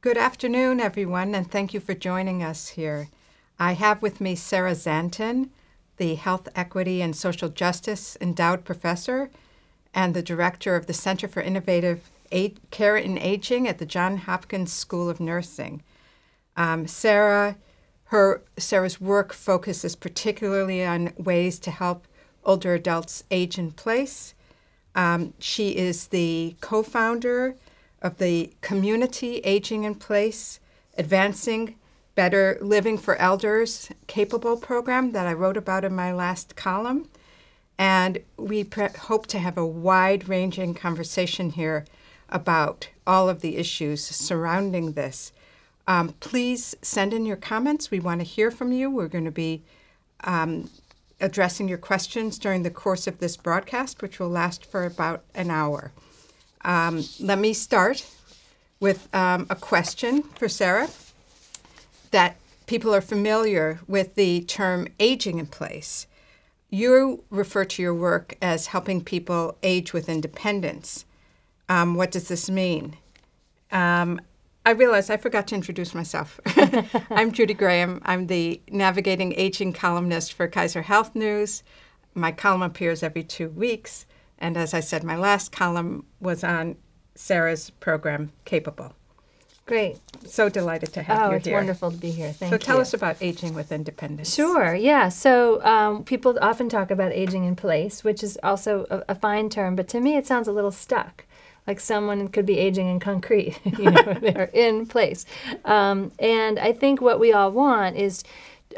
Good afternoon, everyone, and thank you for joining us here. I have with me Sarah Szanton, the Health Equity and Social Justice Endowed Professor and the Director of the Center for Innovative Care in Aging at the Johns Hopkins School of Nursing. Um, Sarah, her Sarah's work focuses particularly on ways to help older adults age in place. Um, she is the co-founder of the Community Aging in Place, Advancing Better Living for Elders Capable program that I wrote about in my last column. And we hope to have a wide ranging conversation here about all of the issues surrounding this. Um, please send in your comments. We want to hear from you. We're going to be um, addressing your questions during the course of this broadcast, which will last for about an hour. Um, let me start with um, a question for Sarah that people are familiar with the term aging in place. You refer to your work as helping people age with independence. Um, what does this mean? Um, I realize I forgot to introduce myself. I'm Judy Graham. I'm the Navigating Aging columnist for Kaiser Health News. My column appears every two weeks. And as I said, my last column was on Sarah's program, Capable. Great. So delighted to have you. oh, you it's here. wonderful to be here. Thank so you. So tell us about aging with independence. Sure. Yeah. So um, people often talk about aging in place, which is also a, a, fine term, but to me it sounds a little stuck. Like someone could be aging in concrete, you know, they're in place. Um, and I think what we all want is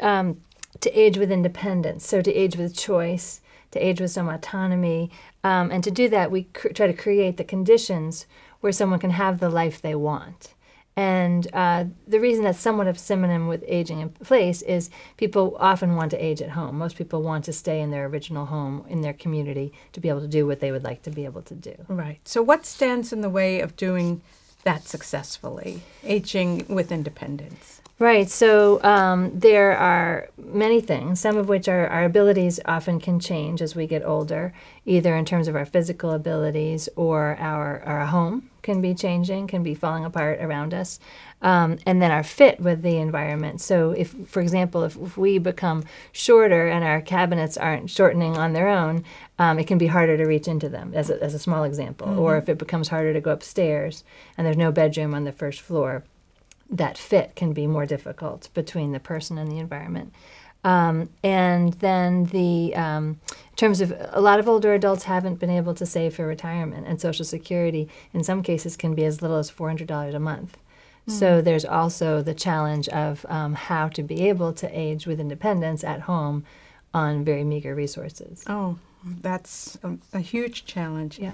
um, to age with independence, so to age with choice, to age with some autonomy. Um, and to do that, we try to create the conditions where someone can have the life they want. And uh, the reason that's somewhat of a synonym with aging in place is people often want to age at home. Most people want to stay in their original home, in their community, to be able to do what they would like to be able to do. Right. So, what stands in the way of doing that successfully, aging with independence? Right. So um, there are many things, some of which are our abilities often can change as we get older, either in terms of our physical abilities or our, our home can be changing, can be falling apart around us. Um, and then our fit with the environment. So, if, for example, if, if, we become shorter and our cabinets aren't shortening on their own, um, it can be harder to reach into them, as a, as a small example. Mm-hmm. Or if it becomes harder to go upstairs and there's no bedroom on the first floor, that fit can be more difficult between the person and the environment. Um, and then the um, in terms of a lot of older adults haven't been able to save for retirement and social security in some cases can be as little as $400 a month mm. so there's also the challenge of um, how to be able to age with independence at home on very meager resources oh that's a, a huge challenge yeah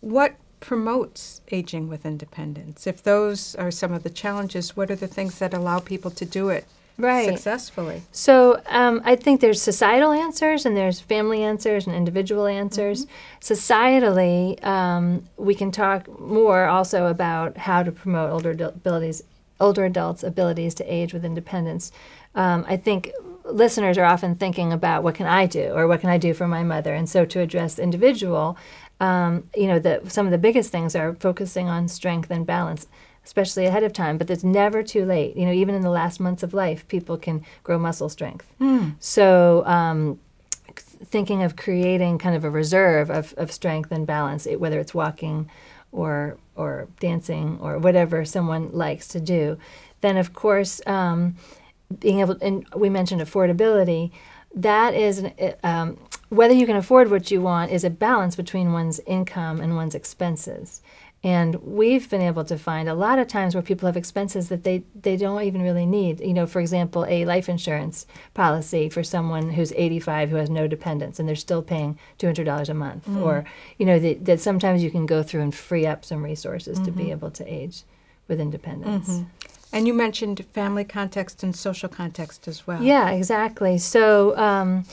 what promotes aging with independence? If those are some of the challenges, what are the things that allow people to do it right. successfully? So um, I think there's societal answers and there's family answers and individual answers. Mm-hmm. Societally, um, we can talk more also about how to promote older abilities, older adults' abilities to age with independence. Um, I think listeners are often thinking about what can I do or what can I do for my mother, and so to address individual um, you know, the, some of the biggest things are focusing on strength and balance, especially ahead of time. But it's never too late. You know, even in the last months of life, people can grow muscle strength. Mm. So, um, thinking of creating kind of a reserve of, of strength and balance, it, whether it's walking or or dancing or whatever someone likes to do, then of course um, being able and we mentioned affordability. That is um, whether you can afford what you want is a balance between one's income and one's expenses. And we've been able to find a lot of times where people have expenses that they, they don't even really need. You know, for example, a life insurance policy for someone who's 85 who has no dependents and they're still paying $200 a month. Mm. Or, you know, that, that, sometimes you can go through and free up some resources mm-hmm. to be mm-hmm. able to age with independence. Mm-hmm. And you mentioned family context and social context as well. Yeah, exactly. So, um,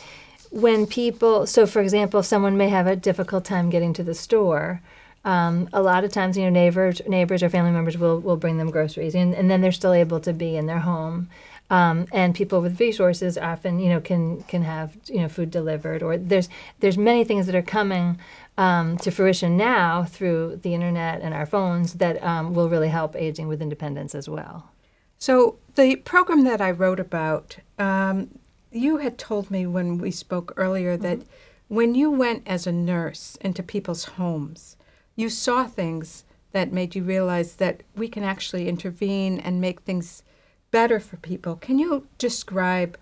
when people, so for example, someone may have a difficult time getting to the store. Um, a lot of times, you know, neighbors, neighbors or family members will, will bring them groceries, and, and then they're still able to be in their home. Um, and people with resources often, you know, can can have you know food delivered, or there's there's many things that are coming um, to fruition now through the internet and our phones that um, will really help aging with independence as well. So, the program that I wrote about, um, you had told me when we spoke earlier that when you went as a nurse into people's homes, you saw things that made you realize that we can actually intervene and make things better for people. Can you describe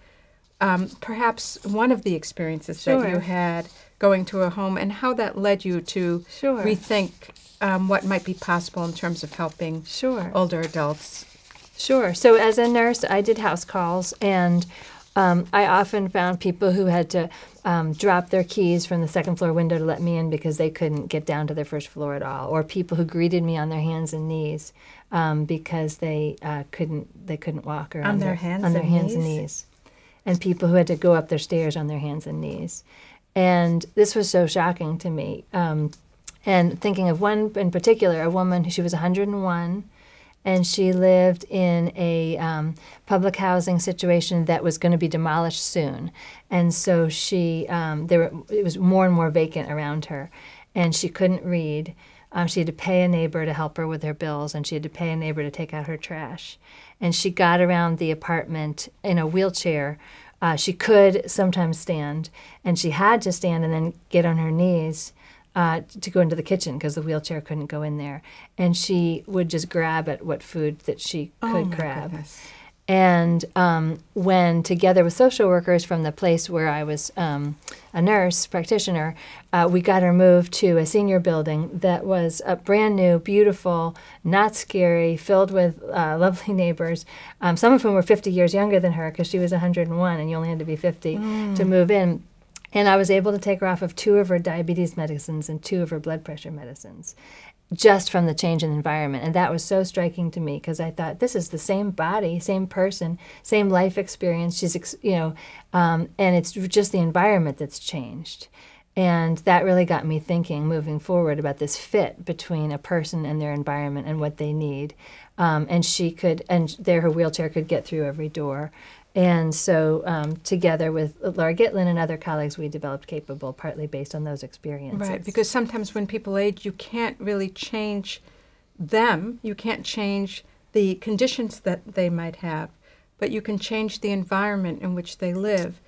um, perhaps one of the experiences that you had going to a home and how that led you to Sure. rethink um, what might be possible in terms of helping Sure. older adults? Sure. So as a nurse, I did house calls, and um, I often found people who had to um, drop their keys from the second floor window to let me in because they couldn't get down to their first floor at all, or people who greeted me on their hands and knees um, because they uh, couldn't they couldn't walk or On their hands on their and hands and knees? knees, and people who had to go up their stairs on their hands and knees, and this was so shocking to me. Um, and thinking of one in particular, a woman, she was 101 and she lived in a um, public housing situation that was going to be demolished soon, and so she um, there it was more and more vacant around her, and she couldn't read. Um, she had to pay a neighbor to help her with her bills, and she had to pay a neighbor to take out her trash. And she got around the apartment in a wheelchair. Uh, she could sometimes stand, and she had to stand and then get on her knees uh, to go into the kitchen because the wheelchair couldn't go in there. And she would just grab at what food that she could oh grab. goodness. And um, when, together with social workers from the place where I was um, a nurse practitioner, uh, we got her moved to a senior building that was a brand new, beautiful, not scary, filled with uh, lovely neighbors, um, some of whom were 50 years younger than her because she was 101 and you only had to be 50 to move in. And I was able to take her off of two of her diabetes medicines and two of her blood pressure medicines just from the change in the environment. And that was so striking to me because I thought this is the same body, same person, same life experience. She's, ex- you know, um, and it's just the environment that's changed. And that really got me thinking moving forward about this fit between a person and their environment and what they need. Um, and she could, and there her wheelchair could get through every door. And so, um, together with Laura Gitlin and other colleagues, we developed Capable, partly based on those experiences. Right, because sometimes when people age, you can't really change them. You can't change the conditions that they might have, but you can change the environment in which they live.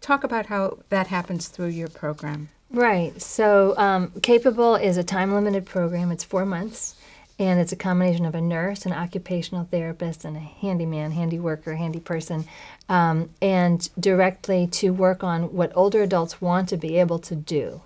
Talk about how that happens through your program. Right. So, um, Capable is a time limited program. It's four months, and it's a combination of a nurse, an occupational therapist, and a handyman, handy worker, handy person, um, and directly to work on what older adults want to be able to do.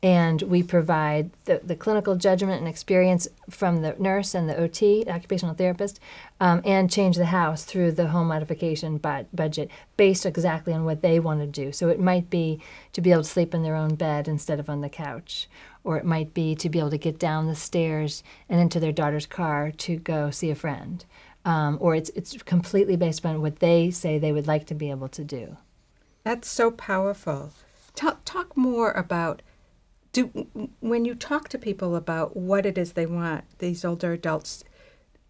And we provide the, the clinical judgment and experience from the nurse and the OT, occupational therapist, um, and change the house through the home modification bu- budget based exactly on what they want to do. So it might be to be able to sleep in their own bed instead of on the couch, or it might be to be able to get down the stairs and into their daughter's car to go see a friend. Um, or it's, it's completely based on what they say they would like to be able to do. That's so powerful. Talk, talk more about do when you talk to people about what it is they want, these older adults,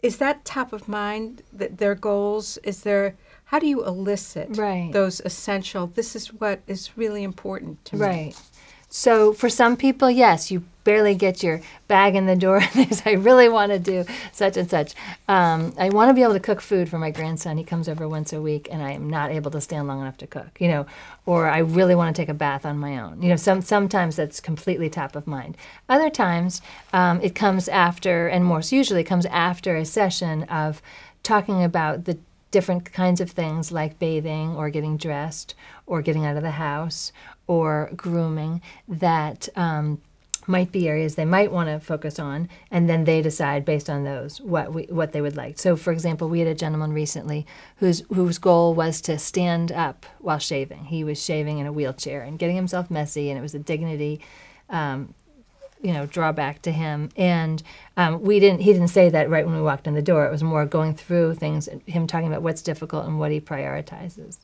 is that top of mind? That their goals? Is there? How do you elicit Right. those essential? This is what is really important to me. Right. So for some people, yes, you barely get your bag in the door. and they say, I really want to do such and such. Um, I want to be able to cook food for my grandson. He comes over once a week, and I am not able to stand long enough to cook. You know, or I really want to take a bath on my own. You know, some sometimes that's completely top of mind. Other times, um, it comes after, and most usually comes after a session of talking about the different kinds of things like bathing or getting dressed or getting out of the house or grooming that um, might be areas they might want to focus on and then they decide based on those what we, what they would like. So for example we had a gentleman recently whose whose goal was to stand up while shaving. He was shaving in a wheelchair and getting himself messy and it was a dignity um, you know drawback to him. And um, we didn't he didn't say that right when we walked in the door. It was more going through things him talking about what's difficult and what he prioritizes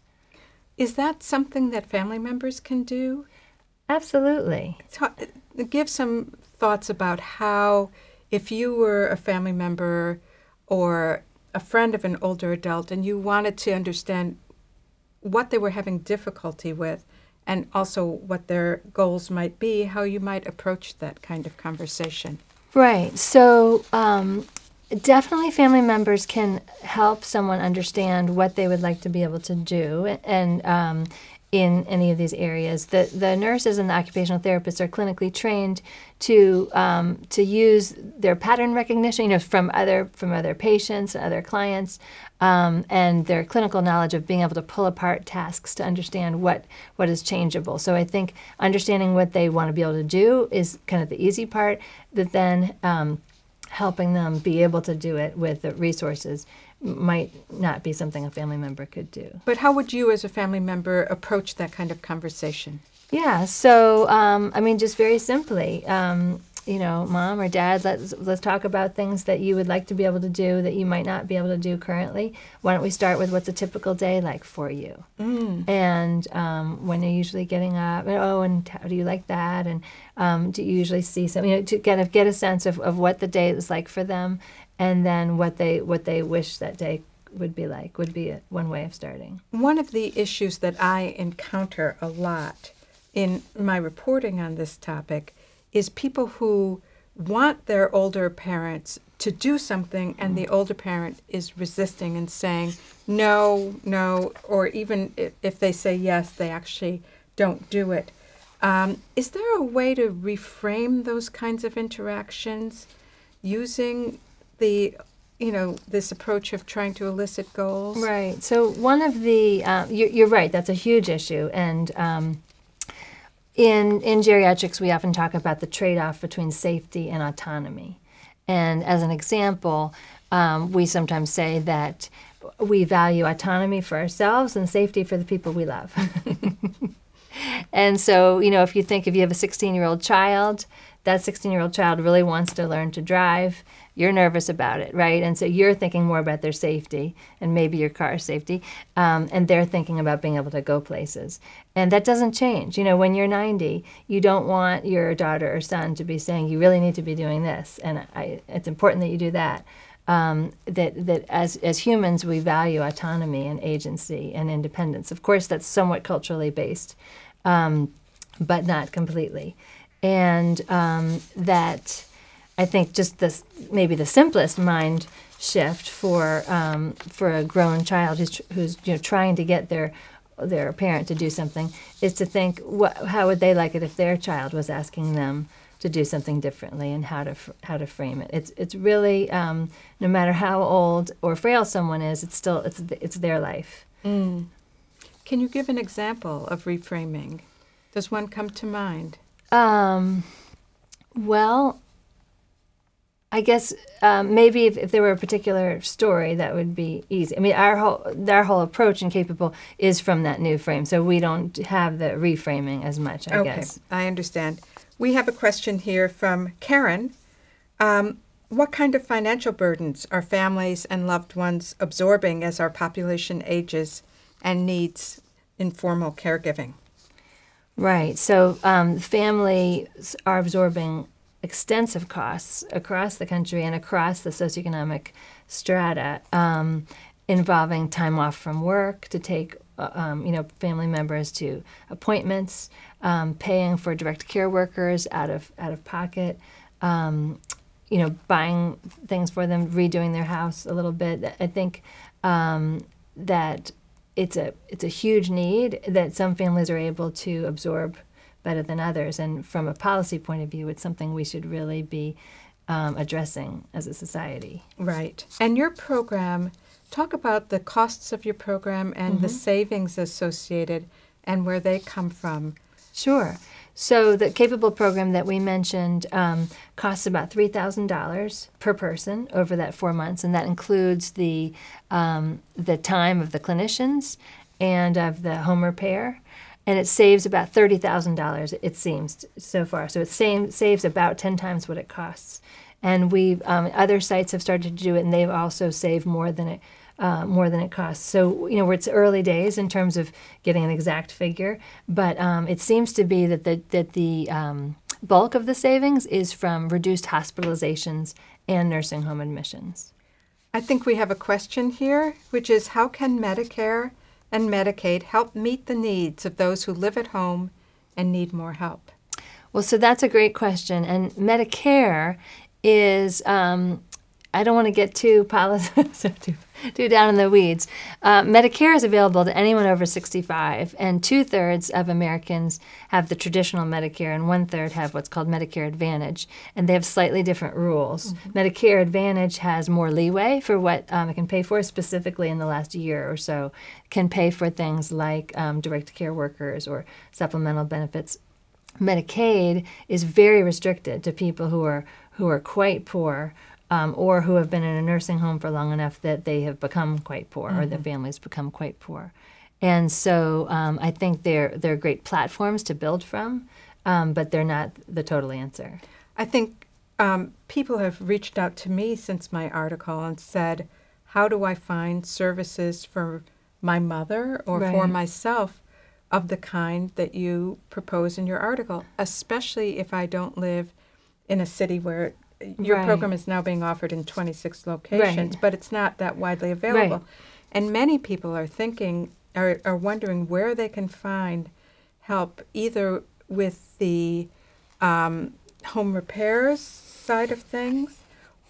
Is that something that family members can do? absolutely Ta- give some thoughts about how, if you were a family member or a friend of an older adult and you wanted to understand what they were having difficulty with and also what their goals might be, how you might approach that kind of conversation. Right. So um, definitely family members can help someone understand what they would like to be able to do. And um, in any of these areas. The, the nurses and the occupational therapists are clinically trained to, um, to use their pattern recognition, you know, from other, from other patients, and other clients, um, and their clinical knowledge of being able to pull apart tasks to understand what, what is changeable. So I think understanding what they want to be able to do is kind of the easy part, but then um, helping them be able to do it with the resources might not be something a family member could do. But how would you, as a family member, approach that kind of conversation? Yeah, so um, I mean, just very simply, um, you know, mom or dad, let's let's talk about things that you would like to be able to do that you might not be able to do currently. Why don't we start with what's a typical day like for you? Mm. And um, when you're usually getting up, and, oh, and how do you like that? And um, do you usually see something? You know, to kind of get a sense of, of what the day is like for them, and then what they what they wish that day would be like would be a, one way of starting. One of the issues that I encounter a lot in my reporting on this topic is people who want their older parents to do something and the older parent is resisting and saying no, no, or even if, if they say yes, they actually don't do it. Um, is there a way to reframe those kinds of interactions using the you know this approach of trying to elicit goals? Right. So one of the uh, you're, you're, right that's a huge issue and um, in in geriatrics we often talk about the trade-off between safety and autonomy. And as an example um, we sometimes say that we value autonomy for ourselves and safety for the people we love. And so you know if you think if you have a 16 year old child that 16 year old child really wants to learn to drive you're nervous about it, right? And so you're thinking more about their safety and maybe your car safety, um, and they're thinking about being able to go places. And that doesn't change. You know, when you're 90, you don't want your daughter or son to be saying, you really need to be doing this, and I, it's important that you do that. Um, that that as as humans we value autonomy and agency and independence. Of course, that's somewhat culturally based, um, but not completely, and um, that I think just this maybe the simplest mind shift for um, for a grown child who's who's you know trying to get their their parent to do something is to think what how would they like it if their child was asking them to do something differently and how to how to frame it. It's it's really um, no matter how old or frail someone is, it's still it's it's their life. Mm. Can you give an example of reframing? Does one come to mind? Um, well, I guess um, maybe if, if, there were a particular story, that would be easy. I mean, our whole our whole approach in Capable is from that new frame, so we don't have the reframing as much. I okay, guess. I understand. We have a question here from Karen. Um, what kind of financial burdens are families and loved ones absorbing as our population ages and needs informal caregiving? Right. So um, families are absorbing extensive costs across the country and across the socioeconomic strata um, involving time off from work to take uh, um, you know family members to appointments, um, paying for direct care workers out of out of pocket, um, you know buying things for them, redoing their house a little bit. I think um, that it's a it's a huge need that some families are able to absorb better than others. And from a policy point of view, it's something we should really be um, addressing as a society. Right. And your program, talk about the costs of your program and mm-hmm. the savings associated and where they come from. Sure. So the capable program that we mentioned um, costs about three thousand dollars per person over that four months, and that includes the um, the time of the clinicians and of the home repair and it saves about thirty thousand dollars. It seems so far. So it same, saves about ten times what it costs. And we um, other sites have started to do it, and they've also saved more than it. Uh, more than it costs. So, you know, it's early days in terms of getting an exact figure, but um, it seems to be that the, that the um, bulk of the savings is from reduced hospitalizations and nursing home admissions. I think we have a question here, which is how can Medicare and Medicaid help meet the needs of those who live at home and need more help? Well, so that's a great question. And Medicare is, um, I don't want to get too too, too down in the weeds. Uh, Medicare is available to anyone over 65, and two thirds of Americans have the traditional Medicare, and one third have what's called Medicare Advantage, and they have slightly different rules. Mm-hmm. Medicare Advantage has more leeway for what um, it can pay for, specifically in the last year or so, can pay for things like um, direct care workers or supplemental benefits Medicaid is very restricted to people who are who are quite poor um, or who have been in a nursing home for long enough that they have become quite poor mm-hmm. or their mm-hmm. families become quite poor. And so um, I think they're they're great platforms to build from, um, but they're not the total answer. I think um, people have reached out to me since my article and said, "How do I find services for my mother or right. for myself of the kind that you propose in your article, especially if I don't live in a city where your right. program is now being offered in 26 locations, right. but it's not that widely available. Right. And many people are thinking, are, are wondering where they can find help either with the um, home repairs side of things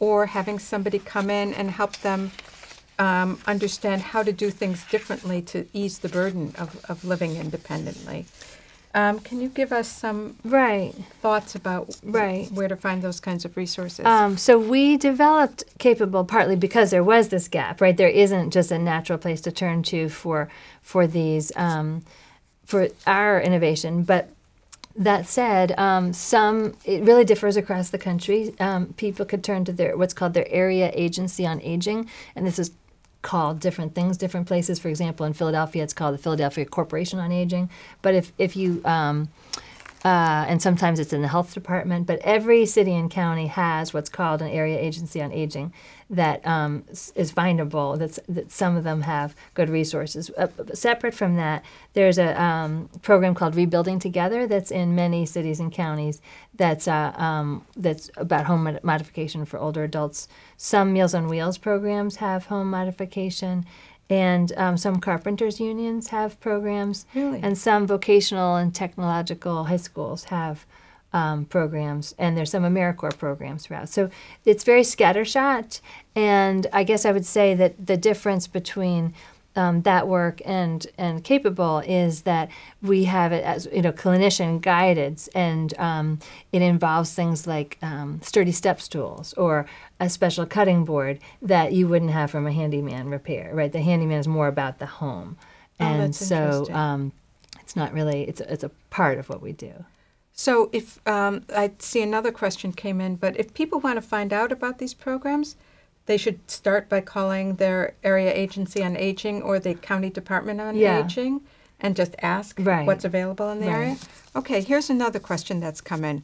or having somebody come in and help them um, understand how to do things differently to ease the burden of, of living independently. Um, can you give us some right thoughts about right where to find those kinds of resources? Um, so we developed Capable partly because there was this gap, right? There isn't just a natural place to turn to for for these um, for our innovation, but that said, um, some it really differs across the country. Um, people could turn to their what's called their area agency on aging, and this is called different things different places. For example, in Philadelphia, it's called the Philadelphia Corporation on Aging. But if, if you, um, uh, and sometimes it's in the health department, but every city and county has what's called an area agency on aging that um, is findable. That's, that some of them have good resources. Uh, separate from that, there's a um, program called Rebuilding Together that's in many cities and counties. That's uh, um, that's about home modification for older adults. Some Meals on Wheels programs have home modification. And um, some carpenters unions have programs, really? and some vocational and technological high schools have um, programs, and there's some AmeriCorps programs throughout. So it's very scattershot, and I guess I would say that the difference between um, that work and and capable is that we have it as you know clinician guided and um, it involves things like um, sturdy step stools or a special cutting board that you wouldn't have from a handyman repair right? The handyman is more about the home. Oh, and so um, it's not really it's it's a part of what we do. So if um, I see another question came in, but if people want to find out about these programs, they should start by calling their area agency on aging or the county department on yeah. aging and just ask right. what's available in the right. area. Okay, here's another question that's come in.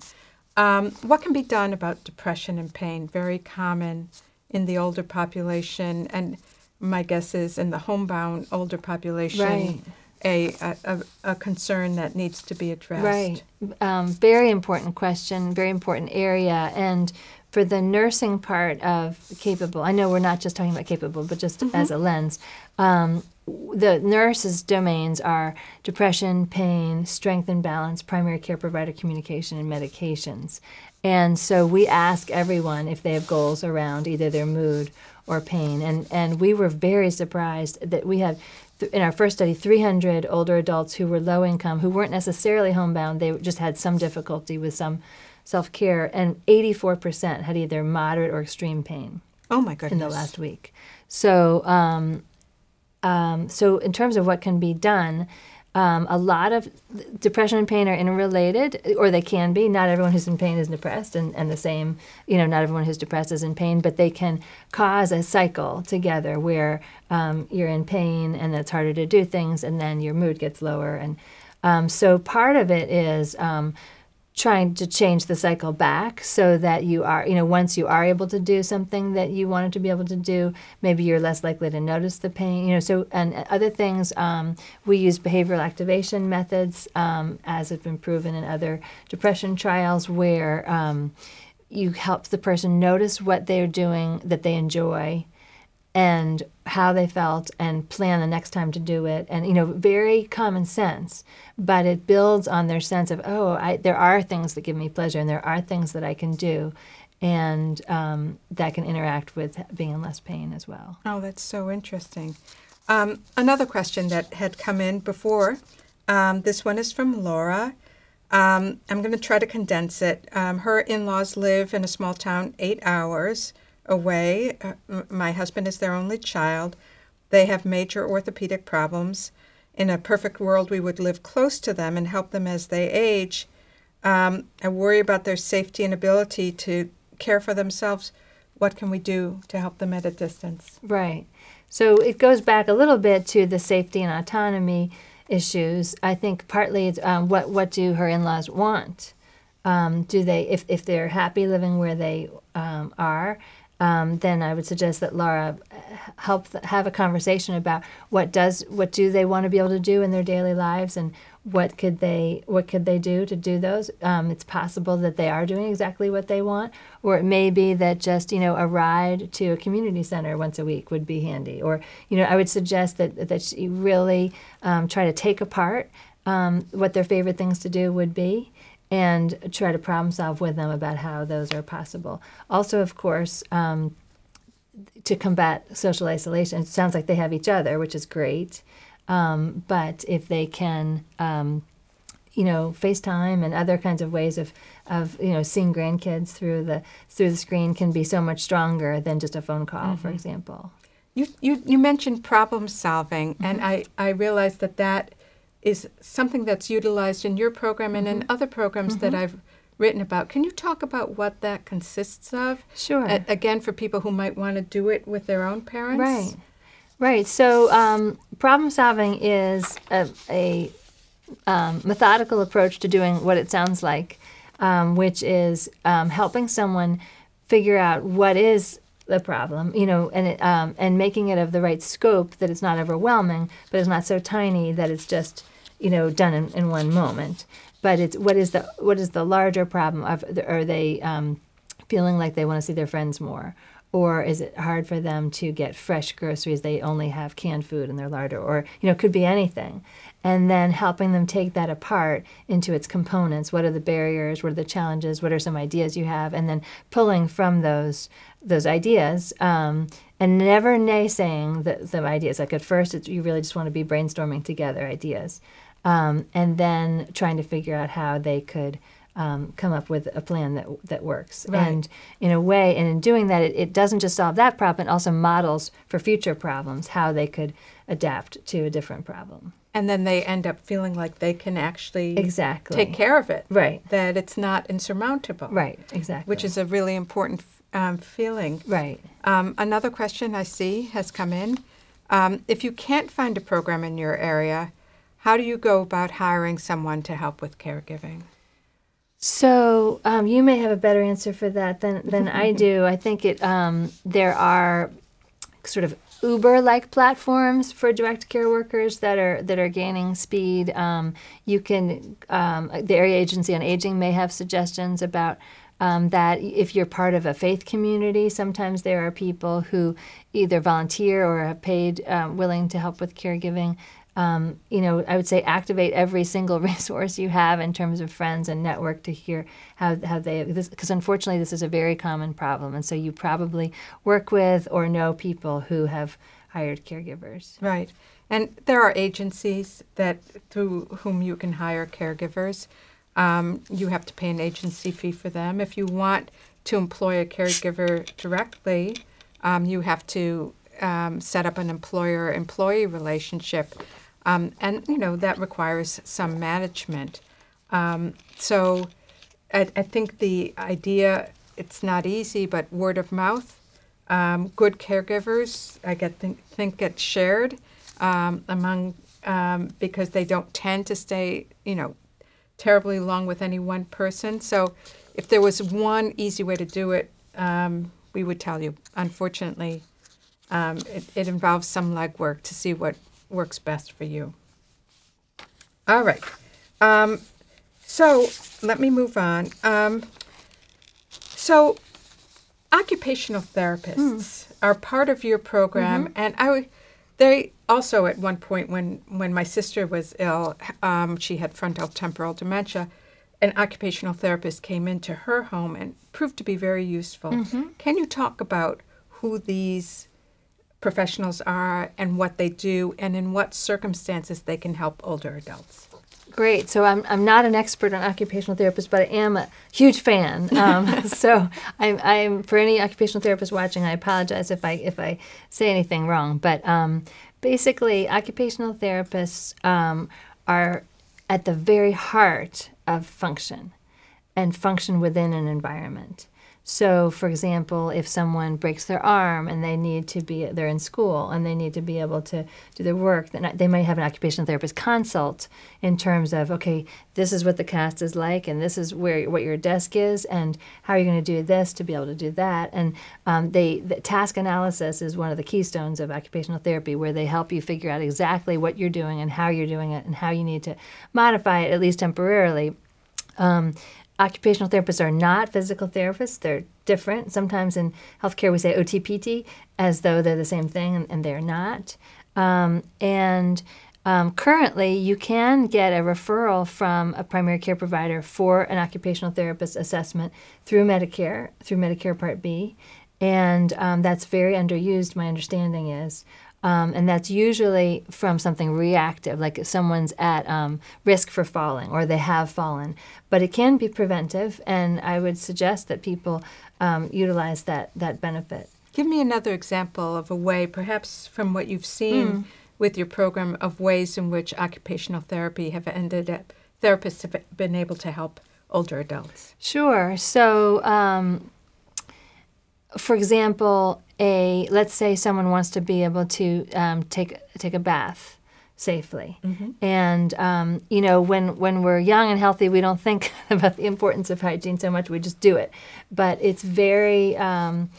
Um, what can be done about depression and pain? Very common in the older population, and my guess is in the homebound older population. Right a, a, a concern that needs to be addressed. Right. Um, very important question, very important area. And for the nursing part of capable, I know we're not just talking about capable, but just mm-hmm. as a lens, um, the nurses' domains are depression, pain, strength and balance, primary care provider communication, and medications. And so we ask everyone if they have goals around either their mood or pain. And, and we were very surprised that we had in our first study 300 older adults who were low income, who weren't necessarily homebound, they just had some difficulty with some self care, and 84% had either moderate or extreme pain. Oh my goodness! In the last week, so um, um, so in terms of what can be done, um, a lot of depression and pain are interrelated, or they can be. Not everyone who's in pain is depressed, and, and the same, you know, not everyone who's depressed is in pain, but they can cause a cycle together where um, you're in pain and it's harder to do things, and then your mood gets lower. And um, so part of it is um, trying to change the cycle back so that you are, you know, once you are able to do something that you wanted to be able to do, maybe you're less likely to notice the pain, you know. So, and other things, um, we use behavioral activation methods um, as have been proven in other depression trials where um, you help the person notice what they're doing that they enjoy and how they felt and plan the next time to do it and you know very common sense but it builds on their sense of oh I, there are things that give me pleasure and there are things that i can do and um, that can interact with being in less pain as well Oh, that's so interesting. Um, another question that had come in before. Um, this one is from Laura. Um, I'm going to try to condense it. Um, her in laws live in a small town eight hours away. Uh, my husband is their only child. They have major orthopedic problems. In a perfect world, we would live close to them and help them as they age. Um, I worry about their safety and ability to care for themselves. What can we do to help them at a distance? Right. So it goes back a little bit to the safety and autonomy issues. I think partly it's um, what what do her in-laws want? Um, do they if if they're happy living where they um, are? Um, then I would suggest that Laura uh, help have a conversation about what does what do they want to be able to do in their daily lives and what could they what could they do to do those? Um, it's possible that they are doing exactly what they want or it may be that just you know a ride to a community center once a week would be handy or you know i would suggest that that you really um, try to take apart um, what their favorite things to do would be and try to problem solve with them about how those are possible. Also of course um, to combat social isolation it sounds like they have each other which is great. Um, but if they can, um, you know, FaceTime and other kinds of ways of, of you know seeing grandkids through the through the screen can be so much stronger than just a phone call, for example. You, you, you mentioned problem solving, and I, I realized that that is something that's utilized in your program and in other programs that I've written about. Can you talk about what that consists of? Sure. A- again, for people who might want to do it with their own parents? Right. Right. So um, problem solving is a, a um, methodical approach to doing what it sounds like, um, which is um, helping someone figure out what is the problem, you know, and it, um, and making it of the right scope that it's not overwhelming, but it's not so tiny that it's just you know done in, in one moment. But it's what is the what is the larger problem of are they um, feeling like they want to see their friends more? Or is it hard for them to get fresh groceries? They only have canned food in their larder, or you know, it could be anything. And then helping them take that apart into its components. What are the barriers? What are the challenges? What are some ideas you have? And then pulling from those those ideas, um, and never naysaying the, the ideas. Like at first, it's, you really just want to be brainstorming together ideas, um, and then trying to figure out how they could um, come up with a plan that that works. Right. And in a way, and in doing that, it, it doesn't just solve that problem; it also models for future problems how they could adapt to a different problem. And then they end up feeling like they can actually Exactly. take care of it. Right. That it's not insurmountable. Right. Exactly. Which is a really important um, feeling. right. Um, another question I see has come in. Um, if you can't find a program in your area, how do you go about hiring someone to help with caregiving? So um, you may have a better answer for that than than I do. I think it um, there are sort of Uber-like platforms for direct care workers that are that are gaining speed. Um, you can um, the area agency on aging may have suggestions about. Um, that if you're part of a faith community, sometimes there are people who either volunteer or are paid, um, willing to help with caregiving um, you know, I would say activate every single resource you have in terms of friends and network to hear how, how they, because unfortunately this is a very common problem. And so you probably work with or know people who have hired caregivers. Right. And there are agencies that through whom you can hire caregivers. Um, you have to pay an agency fee for them. If you want to employ a caregiver directly, um, you have to um, set up an employer-employee relationship, um, and you know that requires some management. Um, so, I, I think the idea it's not easy, but word of mouth, um, good caregivers, I get think, think get shared um, among um, because they don't tend to stay, you know, terribly long with any one person. So, if there was one easy way to do it, um, we would tell you. Unfortunately, um, it, it involves some legwork to see what works best for you. All right. Um, so let me move on. Um, so occupational therapists are part of your program, and I, they also at one point when when my sister was ill, um, she had frontal temporal dementia. An occupational therapist came into her home and proved to be very useful. Can you talk about who these professionals are and what they do, and in what circumstances they can help older adults? Great. So I'm, I'm not an expert on occupational therapists, but I am a huge fan. Um, so I'm, I'm for any occupational therapist watching, I apologize if I if I say anything wrong. But um, basically, occupational therapists um, are at the very heart of function and function within an environment. So, for example, if someone breaks their arm and they need to be, they're in school and they need to be able to do their work, then they might have an occupational therapist consult in terms of, okay, this is what the cast is like, and this is where what your desk is, and how are you going to do this to be able to do that. And um, they, the task analysis is one of the keystones of occupational therapy, where they help you figure out exactly what you're doing and how you're doing it, and how you need to modify it at least temporarily. Um, occupational therapists are not physical therapists. They're different. Sometimes in healthcare we say OTPT as though they're the same thing, and, and they're not. Um, and um, currently, you can get a referral from a primary care provider for an occupational therapist assessment through Medicare, through Medicare Part B. And um, that's very underused, my understanding is. Um, and that's usually from something reactive, like if someone's at um, risk for falling or they have fallen. But it can be preventive, and I would suggest that people um, utilize that, that benefit. Give me another example of a way, perhaps from what you've seen with your program, of ways in which occupational therapy have ended up, therapists have been able to help older adults. Sure. So, um, for example, a let's say someone wants to be able to um, take take a bath safely, and um, you know when when we're young and healthy, we don't think about the importance of hygiene so much. We just do it, but it's very um,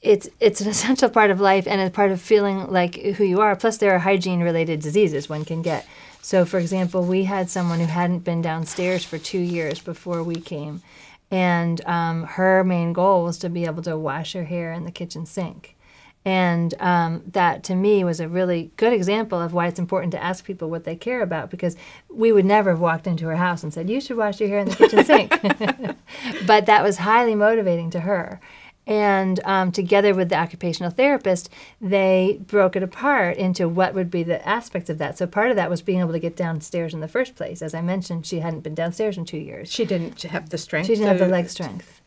it's it's an essential part of life and a part of feeling like who you are. Plus, there are hygiene related diseases one can get. So, for example, we had someone who hadn't been downstairs for two years before we came, and um, her main goal was to be able to wash her hair in the kitchen sink. And um, that to me was a really good example of why it's important to ask people what they care about because we would never have walked into her house and said, You should wash your hair in the kitchen sink. but that was highly motivating to her. And um, together with the occupational therapist, they broke it apart into what would be the aspects of that. So part of that was being able to get downstairs in the first place. As I mentioned, she hadn't been downstairs in two years. She didn't have the strength. She didn't have the leg strength.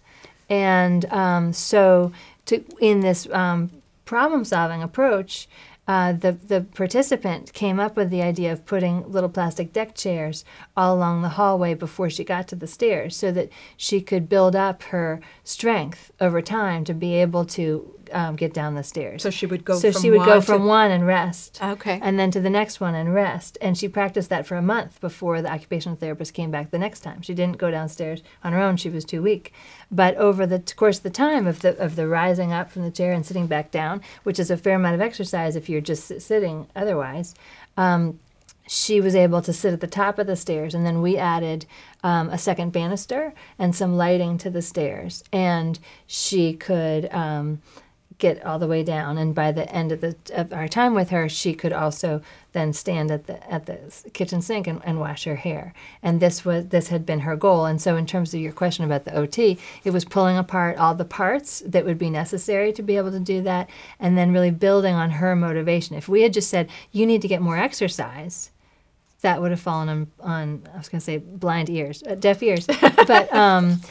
And um, so, to, in this um, problem solving approach, uh, the, the participant came up with the idea of putting little plastic deck chairs all along the hallway before she got to the stairs so that she could build up her strength over time to be able to um, get down the stairs. So she would go So from she would go one to- from one and rest Okay. and then to the next one and rest. And she practiced that for a month before the occupational therapist came back the next time. She didn't go downstairs on her own; she was too weak. But over the t- course of the time of the of the rising up from the chair and sitting back down, which is a fair amount of exercise if you're just sitting otherwise. Um, she was able to sit at the top of the stairs, and then we added um, a second banister and some lighting to the stairs, and she could um, get all the way down. And by the end of the of our time with her, she could also then stand at the at the kitchen sink and, and wash her hair. And this was this had been her goal. And so, in terms of your question about the OT, it was pulling apart all the parts that would be necessary to be able to do that, and then really building on her motivation. If we had just said you need to get more exercise, that would have fallen on, on I was going to say blind ears, uh, deaf ears, but um,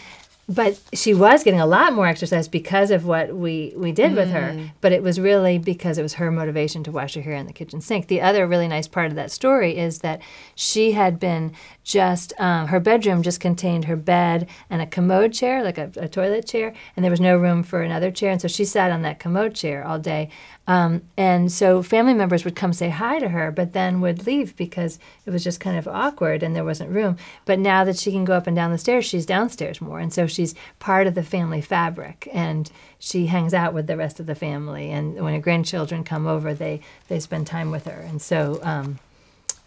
but she was getting a lot more exercise because of what we we did with her. Mm. But it was really because it was her motivation to wash her hair in the kitchen sink. The other really nice part of that story is that she had been just um, her bedroom just contained her bed and a commode chair, like a, a toilet chair, and there was no room for another chair, and so she sat on that commode chair all day. Um, and so family members would come say hi to her, but then would leave because it was just kind of awkward and there wasn't room. But now that she can go up and down the stairs, she's downstairs more. And so she's part of the family fabric and she hangs out with the rest of the family. And when her grandchildren come over, they, they spend time with her. And so um,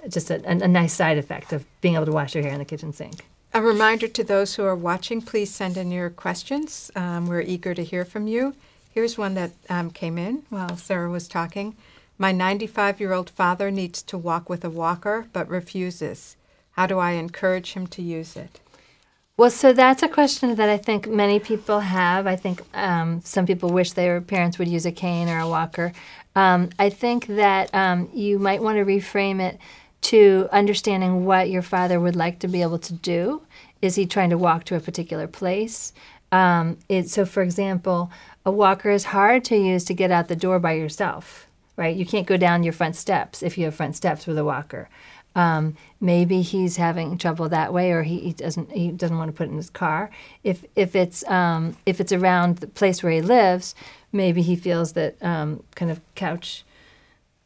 just a, a, a nice side effect of being able to wash your hair in the kitchen sink. A reminder to those who are watching, please send in your questions. Um, we're eager to hear from you. Here's one that um, came in while Sarah was talking. My 95 year old father needs to walk with a walker but refuses. How do I encourage him to use it? Well, so that's a question that I think many people have. I think um, some people wish their parents would use a cane or a walker. Um, I think that um, you might want to reframe it to understanding what your father would like to be able to do. Is he trying to walk to a particular place? Um, it, so, for example, a walker is hard to use to get out the door by yourself, right? You can't go down your front steps if you have front steps with a walker. Um, maybe he's having trouble that way, or he, he, doesn't he doesn't want to put it in his car. If if it's um, if it's around the place where he lives, maybe he feels that um, kind of couch,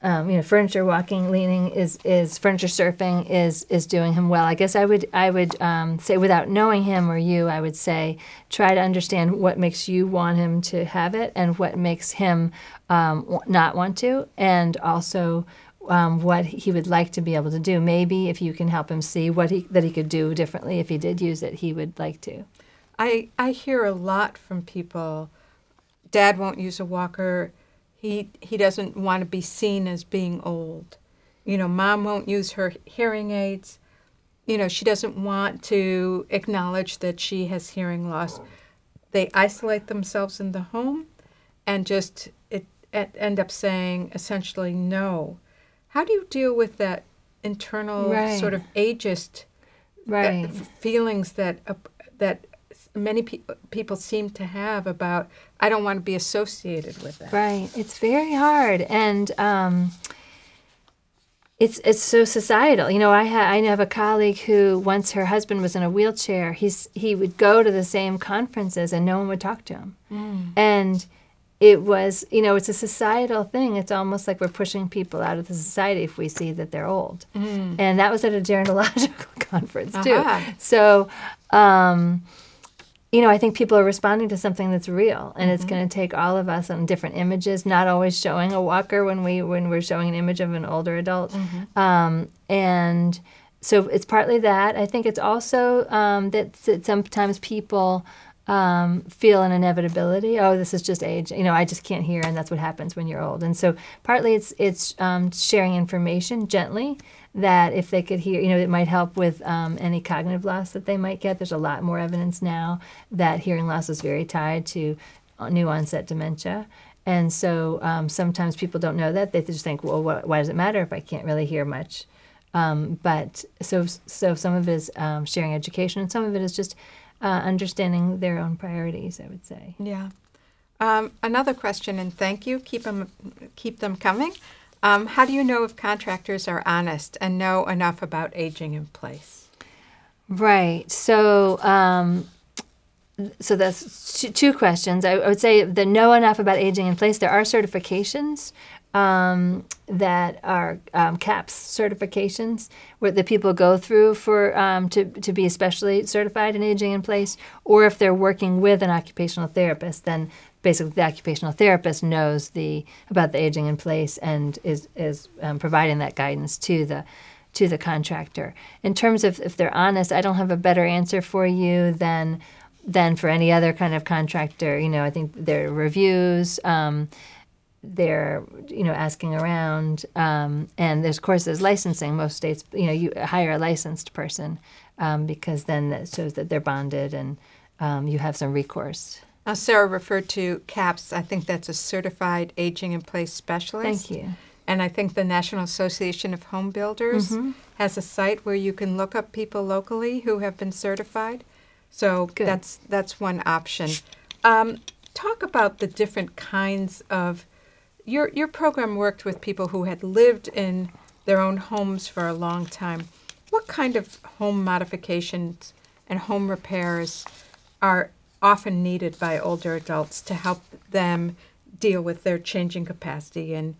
um, you know, furniture walking, leaning is is furniture surfing is is doing him well. I guess I would I would um, say without knowing him or you, I would say try to understand what makes you want him to have it and what makes him um, not want to, and also um, what he would like to be able to do. Maybe if you can help him see what he that he could do differently if he did use it, he would like to. I I hear a lot from people. Dad won't use a walker. He he doesn't want to be seen as being old. You know, mom won't use her hearing aids. You know, she doesn't want to acknowledge that she has hearing loss. They isolate themselves in the home and just it, it end up saying essentially no how do you deal with that internal Right. sort of ageist uh, Right. feelings that uh, that many pe- people seem to have about I don't want to be associated with that. Right. It's very hard, and um, it's it's so societal. You know, I ha- I have a colleague who once her husband was in a wheelchair. He's he would go to the same conferences, and no one would talk to him, and. It was, you know, it's a societal thing. It's almost like we're pushing people out of the society if we see that they're old. And that was at a gerontological conference, too. Aha. So, um, you know, I think people are responding to something that's real, and it's going to take all of us on different images. Not always showing a walker when we when we're showing an image of an older adult, um, and so it's partly that. I think it's also um, that, that sometimes people um, feel an inevitability. Oh, this is just age. You know, I just can't hear, and that's what happens when you're old. And so partly it's it's um, sharing information gently that if they could hear, you know, it might help with um, any cognitive loss that they might get. There's a lot more evidence now that hearing loss is very tied to uh, new onset dementia. And so um, sometimes people don't know that. They just think, well, what, why does it matter if I can't really hear much? Um, but so so some of it is um, sharing education, and some of it is just uh, understanding their own priorities. I would say. Yeah. Um, another question, and thank you. Keep them keep them coming. Um, how do you know if contractors are honest and know enough about aging in place? Right. So, um, so that's two, questions. I, I would say the know enough about aging in place. There are certifications um, that are um, CAPS certifications where the people go through for um, to to be especially certified in aging in place, or if they're working with an occupational therapist, then basically the occupational therapist knows the about the aging in place and is is um, providing that guidance to the to the contractor. In terms of if they're honest, I don't have a better answer for you than than for any other kind of contractor. You know, I think their reviews, um, they're you know asking around, um, and there's of course there's licensing. Most states, you know, you hire a licensed person um, because then that shows that they're bonded and um, you have some recourse. Now, Sarah referred to CAPS. I think that's a certified aging in place specialist. Thank you. And I think the National Association of Home Builders Mm-hmm. has a site where you can look up people locally who have been certified. So Good. that's that's one option. Um, talk about the different kinds of your your program worked with people who had lived in their own homes for a long time. What kind of home modifications and home repairs are often needed by older adults to help them deal with their changing capacity and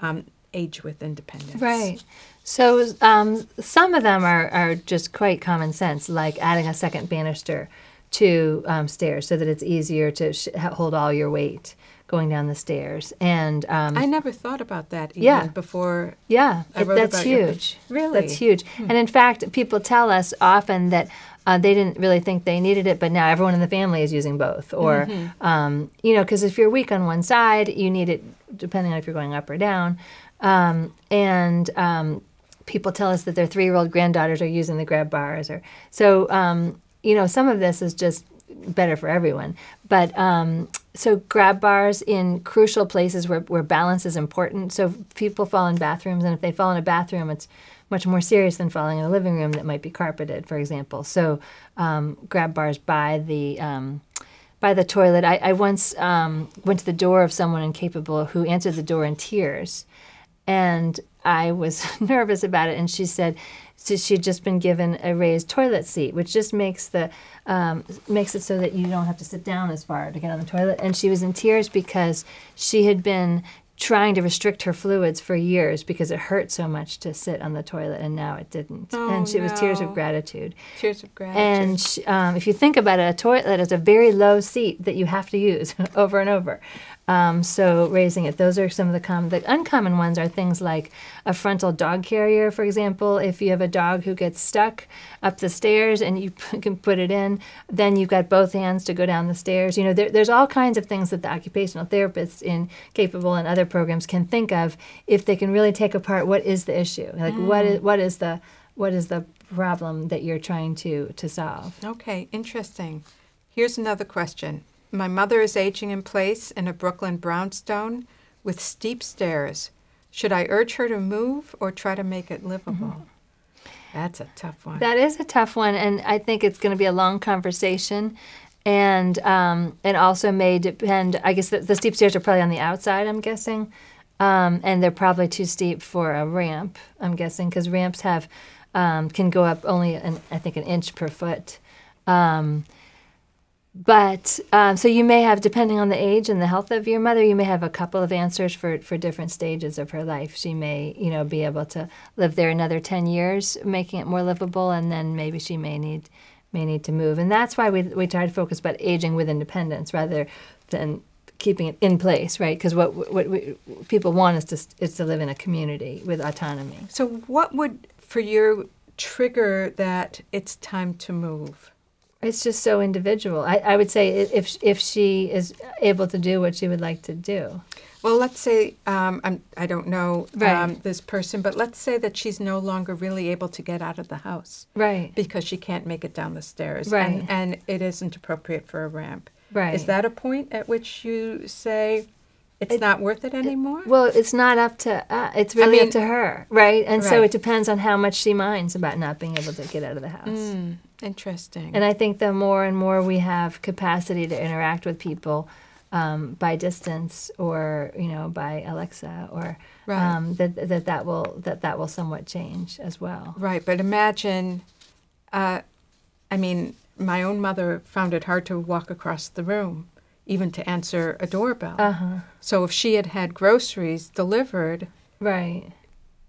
um, age with independence? Right. So um, some of them are, are just quite common sense, like adding a second banister to um, stairs so that it's easier to hold all your weight going down the stairs. And um, I never thought about that even Yeah. before. yeah, I it- that's huge. Really? That's huge. And in fact, people tell us often that uh, they didn't really think they needed it, but now everyone in the family is using both. Or, um, you know, because if you're weak on one side, you need it depending on if you're going up or down. Um, and um, people tell us that their three year old granddaughters are using the grab bars. Or so, um, you know, some of this is just better for everyone. But um, so grab bars in crucial places where, where balance is important. So people fall in bathrooms, and if they fall in a bathroom, it's much more serious than falling in a living room that might be carpeted, for example. So um, grab bars by the um, by the toilet. I, I once um, went to the door of someone in Capable who answered the door in tears, and I was nervous about it. And she said so she'd just been given a raised toilet seat, which just makes the um, makes it so that you don't have to sit down as far to get on the toilet. And she was in tears because she had been trying to restrict her fluids for years because it hurt so much to sit on the toilet, and now it didn't. Oh, and she, it was tears of gratitude. Tears of gratitude. And sh um, if you think about it, a toilet is a very low seat that you have to use over and over. Um, so raising it, those are some of the common. The uncommon ones are things like a frontal dog carrier, for example. If you have a dog who gets stuck up the stairs and you can put it in, then you've got both hands to go down the stairs. You know, there, there's all kinds of things that the occupational therapists in Capable and other programs can think of if they can really take apart what is the issue, like what is what is the what is the problem that you're trying to to solve. Okay, interesting. Here's another question. My mother is aging in place in a Brooklyn brownstone with steep stairs. Should I urge her to move or try to make it livable? That's a tough one. That is a tough one, and I think it's going to be a long conversation, and um, and also may depend. I guess the, the steep stairs are probably on the outside. I'm guessing, um, and they're probably too steep for a ramp. I'm guessing because ramps have um, can go up only an, I think an inch per foot. Um, but um, so you may have, depending on the age and the health of your mother, you may have a couple of answers for, for different stages of her life. She may, you know, be able to live there another ten years, making it more livable, and then maybe she may need may need to move. And that's why we we try to focus about aging with independence rather than keeping it in place, right? Because what what people want is to is to live in a community with autonomy. so, what would for you trigger that it's time to move? It's just so individual. I, I would say if if she is able to do what she would like to do. Well, let's say um, I'm, I don't know Right. um, this person, but let's say that she's no longer really able to get out of the house Right. because she can't make it down the stairs, Right. and, and it isn't appropriate for a ramp. Right. Is that a point at which you say it's It- not worth it anymore? Well, it's not up to uh, it's really mean- up to her, right? And so Right. it depends on how much she minds about not being able to get out of the house. Interesting. And I think the more and more we have capacity to interact with people um, by distance or you know by Alexa or Right. um, that, that that will that that will somewhat change as well. Right, but imagine, uh, I mean, my own mother found it hard to walk across the room, even to answer a doorbell. Uh huh. So if she had had groceries delivered, Right.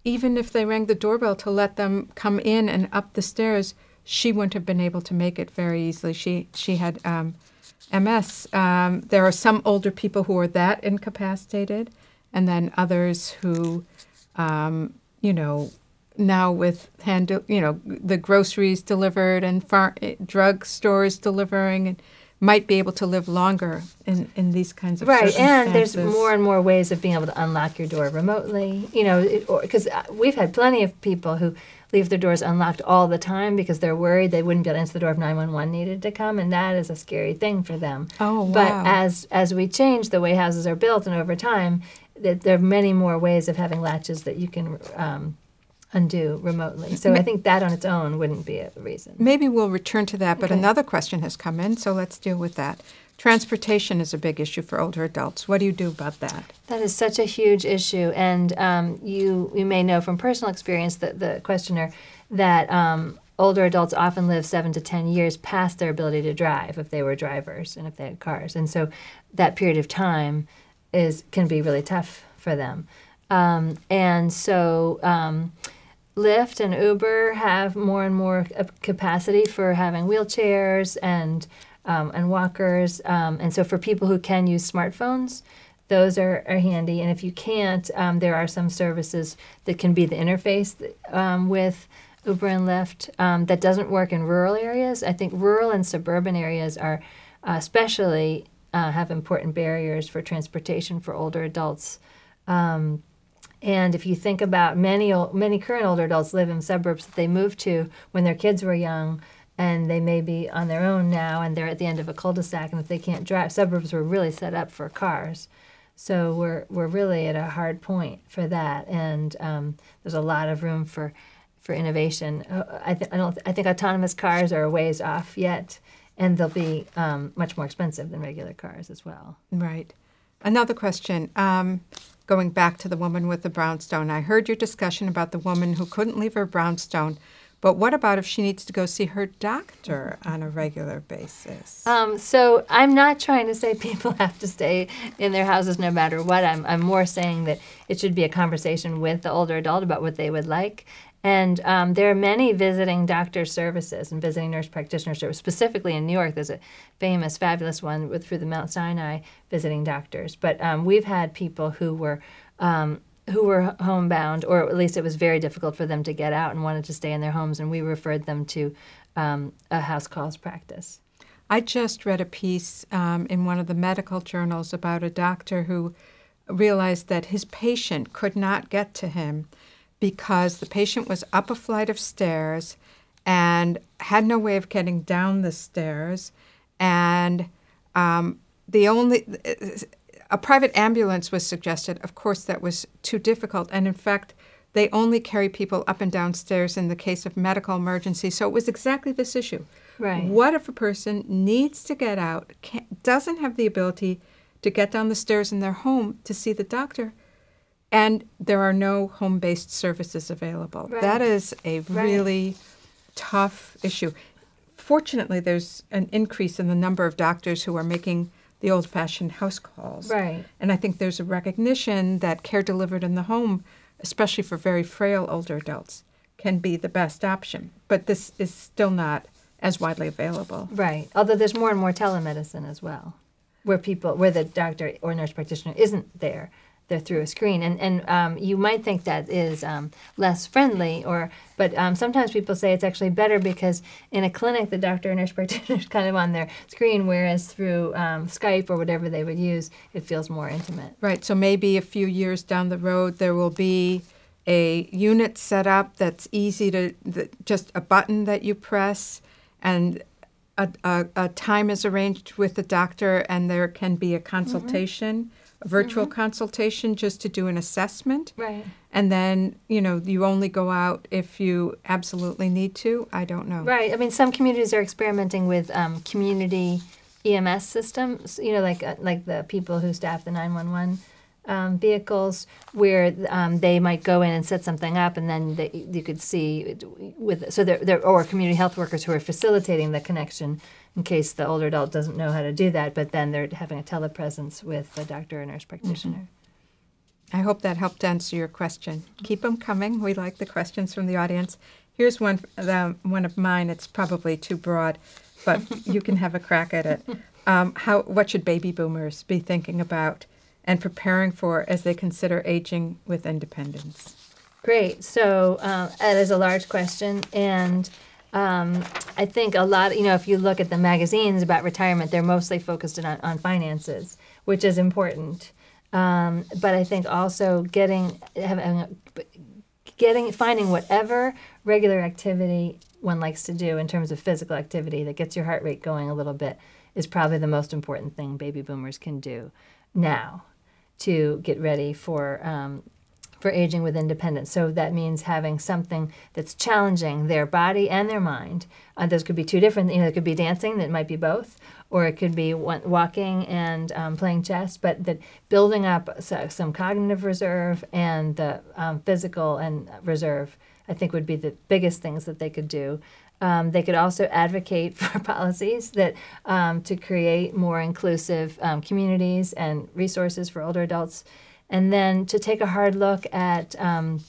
even if they rang the doorbell to let them come in and up the stairs, she wouldn't have been able to make it very easily. She she had um, MS. Um, there are some older people who are that incapacitated, and then others who, um, you know, now with hand, you know, the groceries delivered and far, drug stores delivering, and might be able to live longer in, in these kinds of Right, and there's more and more ways of being able to unlock your door remotely. You know, because we've had plenty of people who leave their doors unlocked all the time because they're worried they wouldn't be able to answer the door if 911 needed to come, and that is a scary thing for them. Oh, But as as we change the way houses are built and over time, that there are many more ways of having latches that you can um, undo remotely. So I think that on its own wouldn't be a reason. Maybe we'll return to that, but Okay. another question has come in, so let's deal with that. Transportation is a big issue for older adults. What do you do about that? That is such a huge issue, and um, you you may know from personal experience that the questioner that um, older adults often live seven to ten years past their ability to drive if they were drivers and if they had cars, and so that period of time is can be really tough for them, um, and so. Um, Lyft and Uber have more and more capacity for having wheelchairs and um, and walkers, um, and so for people who can use smartphones, those are, are handy. And if you can't, um, there are some services that can be the interface um, with Uber and Lyft um, that doesn't work in rural areas. I think rural and suburban areas are uh, especially uh, have important barriers for transportation for older adults. Um, and if you think about many many current older adults live in suburbs that they moved to when their kids were young, and they may be on their own now, and they're at the end of a cul-de-sac, and if they can't drive, suburbs were really set up for cars. So we're we're really at a hard point for that, and um, there's a lot of room for for innovation. Uh, I, th- I don't. I think autonomous cars are a ways off yet, and they'll be um, much more expensive than regular cars as well. Right. Another question. Um, going back to the woman with the brownstone, I heard your discussion about the woman who couldn't leave her brownstone but what about if she needs to go see her doctor on a regular basis? Um, so I'm not trying to say people have to stay in their houses no matter what. I'm, I'm more saying that it should be a conversation with the older adult about what they would like. And um, there are many visiting doctor services and visiting nurse practitioner services. Specifically in New York, there's a famous, fabulous one with through the Mount Sinai visiting doctors. But um, we've had people who were um, who were homebound, or at least it was very difficult for them to get out and wanted to stay in their homes, and we referred them to um, a house calls practice. I just read a piece um, in one of the medical journals about a doctor who realized that his patient could not get to him because the patient was up a flight of stairs and had no way of getting down the stairs, and um, the only a private ambulance was suggested. Of course, that was too difficult. And in fact, they only carry people up and downstairs in the case of medical emergency. So it was exactly this issue. Right. What if a person needs to get out, doesn't have the ability to get down the stairs in their home to see the doctor, and there are no home based services available? Right. That is a really right. tough issue. Fortunately, there's an increase in the number of doctors who are making the old fashioned house calls. Right. And I think there's a recognition that care delivered in the home, especially for very frail older adults, can be the best option. But this is still not as widely available. Right. Although there's more and more telemedicine as well, where people, where the doctor or nurse practitioner isn't there they're through a screen. And, and um, you might think that is um, less friendly, or but um, sometimes people say it's actually better because in a clinic, the doctor and nurse practitioner is kind of on their screen, whereas through um, Skype or whatever they would use, it feels more intimate. Right. So maybe a few years down the road, there will be a unit set up that's easy to, just a button that you press, and a, a, a, time is arranged with the doctor, and there can be a consultation. Mm-hmm a virtual mm-hmm. consultation just to do an assessment. Right. And then, you know, you only go out if you absolutely need to. I don't know. Right. I mean, some communities are experimenting with um, community EMS systems, you know, like uh, like the people who staff the 911 um, vehicles where um, they might go in and set something up, and then they, you could see with so there, there or community health workers who are facilitating the connection in case the older adult doesn't know how to do that, but then they're having a telepresence with the doctor or nurse practitioner. Mm-hmm. I hope that helped answer your question. Keep them coming. We like the questions from the audience. Here's one, the, one of mine. It's probably too broad, but you can have a crack at it. Um, how, what should baby boomers be thinking about and preparing for as they consider aging with independence? Great. So uh, that is a large question, and um, I think a lot, you know, if you look at the magazines about retirement, they're mostly focused on, on finances, which is important. Um, but I think also getting, having, getting, finding whatever regular activity one likes to do in terms of physical activity that gets your heart rate going a little bit is probably the most important thing baby boomers can do now to get ready for um, for aging with independence. So that means having something that's challenging their body and their mind. Uh, those could be two different, you know, it could be dancing, that might be both, or it could be walking and um, playing chess, but that building up some cognitive reserve and the um, physical and reserve, I think would be the biggest things that they could do. Um, they could also advocate for policies that um, to create more inclusive um, communities and resources for older adults and then to take a hard look at um,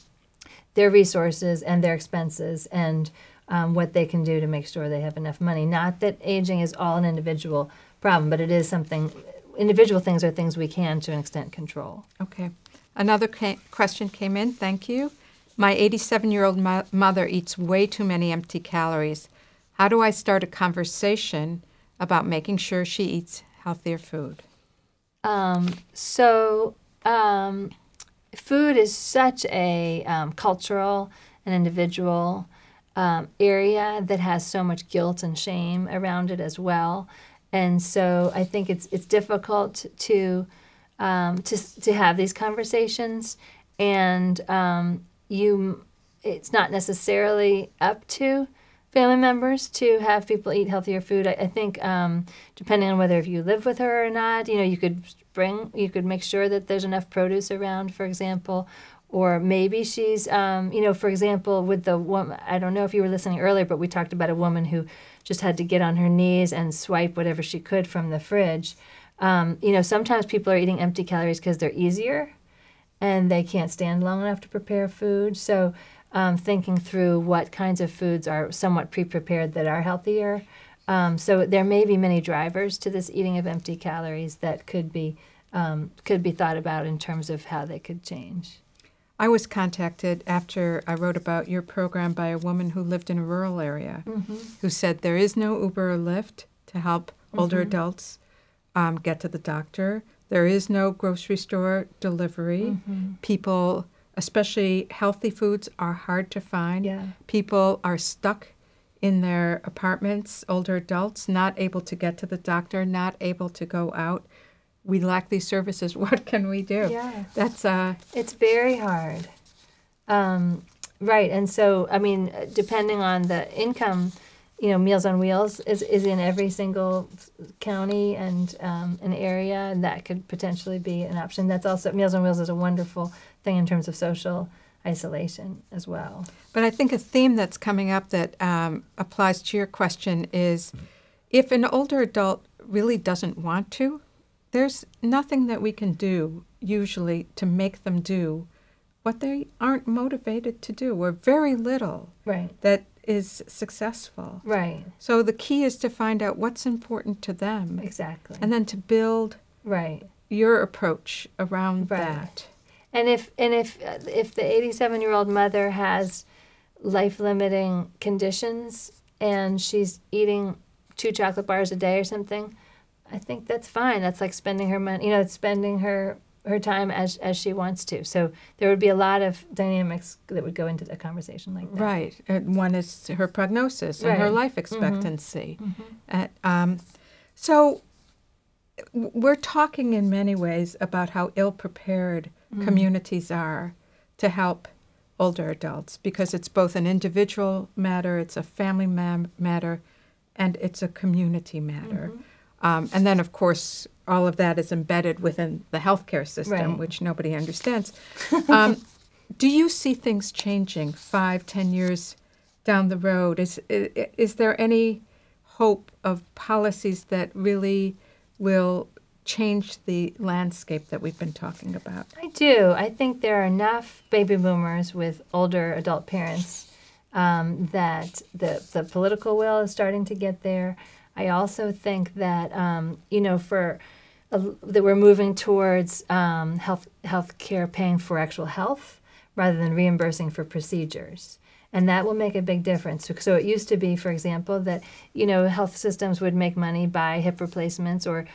their resources and their expenses and um, what they can do to make sure they have enough money. Not that aging is all an individual problem, but it is something, individual things are things we can to an extent control. Okay. Another ca- question came in. Thank you. My 87 year old mo- mother eats way too many empty calories. How do I start a conversation about making sure she eats healthier food? Um, so, um, food is such a um, cultural and individual um, area that has so much guilt and shame around it as well. And so I think it's it's difficult to um, to to have these conversations, and um, you it's not necessarily up to family members to have people eat healthier food. I, I think um, depending on whether if you live with her or not, you know, you could bring, you could make sure that there's enough produce around, for example, or maybe she's, um, you know, for example, with the woman. I don't know if you were listening earlier, but we talked about a woman who just had to get on her knees and swipe whatever she could from the fridge. Um, you know, sometimes people are eating empty calories because they're easier and they can't stand long enough to prepare food. So um, thinking through what kinds of foods are somewhat pre-prepared that are healthier. Um, so there may be many drivers to this eating of empty calories that could be um, could be thought about in terms of how they could change. I was contacted after I wrote about your program by a woman who lived in a rural area Mm-hmm. who said there is no Uber or Lyft to help older adults um, get to the doctor. There is no grocery store delivery. Mm-hmm. People, especially healthy foods, are hard to find. Yeah. People are stuck in their apartments, older adults, not able to get to the doctor, not able to go out. We lack these services. What can we do? Yeah. That's uh, It's very hard. Um, right. And so, I mean, depending on the income, you know, Meals on Wheels is, is in every single county and um, an area, and that could potentially be an option. That's also, Meals on Wheels is a wonderful thing in terms of social isolation as well. But I think a theme that's coming up that um, applies to your question is if an older adult really doesn't want to, there's nothing that we can do usually to make them do what they aren't motivated to do, or very little Right. that is successful. Right. So the key is to find out what's important to them Exactly. and then to build right. your approach around Right. that. And if and if uh, if the 87 year old mother has life limiting conditions and she's eating two chocolate bars a day or something, I think that's fine. That's like spending her money, you know, it's spending her her time as as she wants to. So there would be a lot of dynamics that would go into a conversation like that. Right. And one is her prognosis and her life expectancy. Uh, um, so we're talking in many ways about how ill prepared communities are to help older adults because it's both an individual matter, it's a family mam- matter, and it's a community matter. Um, and then, of course, all of that is embedded within the healthcare system, Right. which nobody understands. Um, do you see things changing five, ten years down the road? Is, i- is there any hope of policies that really will change the landscape that we've been talking about? I do. I think there are enough baby boomers with older adult parents um, that the the political will is starting to get there. I also think that um, you know for a, that we're moving towards um, health care paying for actual health rather than reimbursing for procedures. And that will make a big difference. So it used to be, for example, that you know health systems would make money by hip replacements or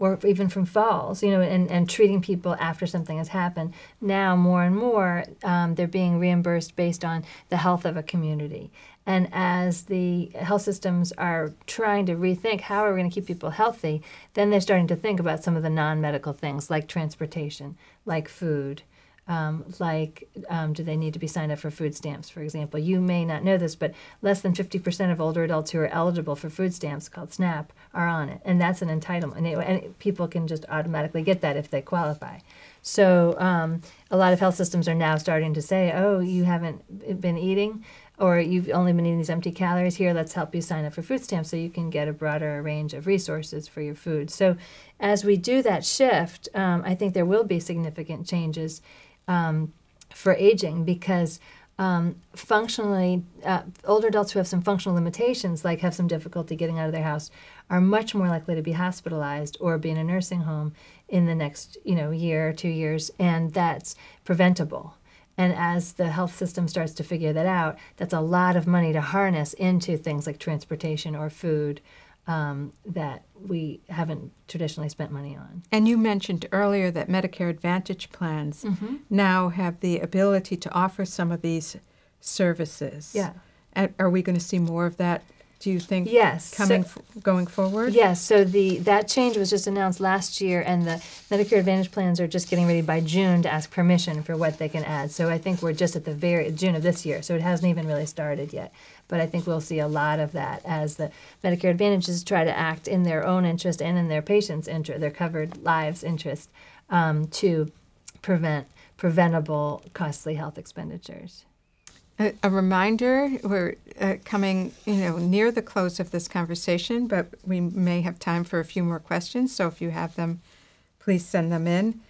or even from falls, you know, and, and treating people after something has happened. Now, more and more, um, they're being reimbursed based on the health of a community. And as the health systems are trying to rethink how are we going to keep people healthy, then they're starting to think about some of the non medical things like transportation, like food. Um, like, um, do they need to be signed up for food stamps, for example? You may not know this, but less than 50% of older adults who are eligible for food stamps, called SNAP, are on it. And that's an entitlement. And, it, and people can just automatically get that if they qualify. So um, a lot of health systems are now starting to say, oh, you haven't been eating, or you've only been eating these empty calories. Here, let's help you sign up for food stamps so you can get a broader range of resources for your food. So as we do that shift, um, I think there will be significant changes um, for aging because um, functionally, uh, older adults who have some functional limitations, like have some difficulty getting out of their house, are much more likely to be hospitalized or be in a nursing home in the next, you know, year or two years, and that's preventable. And as the health system starts to figure that out, that's a lot of money to harness into things like transportation or food um, that we haven't traditionally spent money on. And you mentioned earlier that Medicare Advantage plans Mm-hmm. now have the ability to offer some of these services. Yeah. And are we going to see more of that? Do you think Yes. so- coming f- going forward? Yes, so the that change was just announced last year, and the Medicare Advantage plans are just getting ready by June to ask permission for what they can add. So I think we're just at the very June of this year, so it hasn't even really started yet. But I think we'll see a lot of that as the Medicare Advantages try to act in their own interest and in their patients' interest, their covered lives' interest, um, to prevent preventable costly health expenditures. A, a reminder, we're uh, coming, you know, near the close of this conversation, but we may have time for a few more questions. So if you have them, please send them in.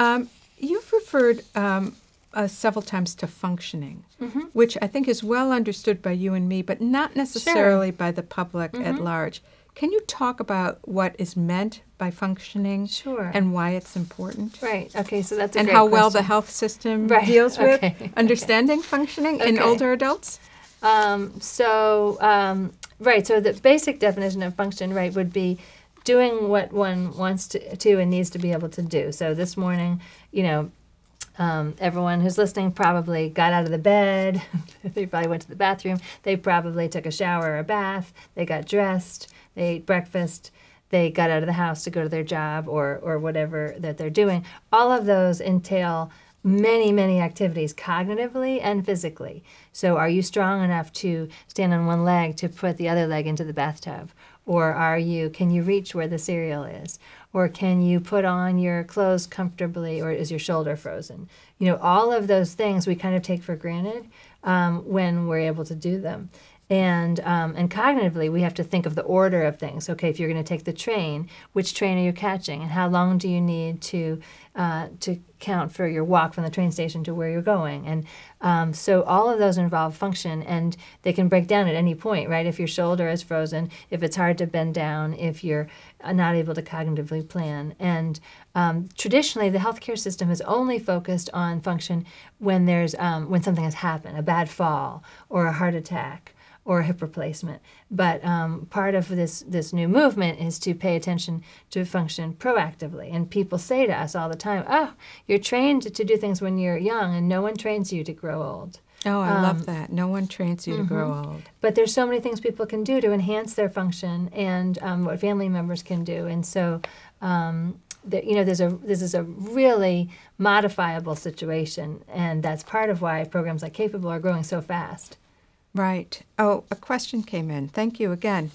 Um, you've referred um, uh, several times to functioning, which I think is well understood by you and me, but not necessarily by the public at large. Can you talk about what is meant by functioning Sure. and why it's important? Right. Okay. So that's a and how well the health system Right, deals with okay, understanding functioning in older adults? Um, so, um, right, so the basic definition of function, right, would be doing what one wants to, to and needs to be able to do. So this morning, you know, um, everyone who's listening probably got out of the bed. they probably went to the bathroom. They probably took a shower or a bath. They got dressed. They ate breakfast. They got out of the house to go to their job or, or whatever that they're doing. All of those entail many, many activities cognitively and physically. So, are you strong enough to stand on one leg to put the other leg into the bathtub? Or are you, can you reach where the cereal is? Or can you put on your clothes comfortably, or is your shoulder frozen? You know, all of those things we kind of take for granted um, when we're able to do them. And um, and cognitively, we have to think of the order of things. Okay, if you're going to take the train, which train are you catching, and how long do you need to uh, to count for your walk from the train station to where you're going? And um, so all of those involve function, and they can break down at any point, right? If your shoulder is frozen, if it's hard to bend down, if you're uh, not able to cognitively plan, and um, traditionally, the healthcare system has only focused on function when there's um, when something has happened, a bad fall or a heart attack or a hip replacement. But um, part of this this new movement is to pay attention to function proactively. And people say to us all the time, "Oh, you're trained to do things when you're young, and no one trains you to grow old." Oh, I Um, love that. No one trains you to grow mm-hmm. old. But there's so many things people can do to enhance their function and um, what family members can do. And so, um, the, you know, there's a this is a really modifiable situation, and that's part of why programs like Capable are growing so fast. Right. Oh, a question came in. Thank you again.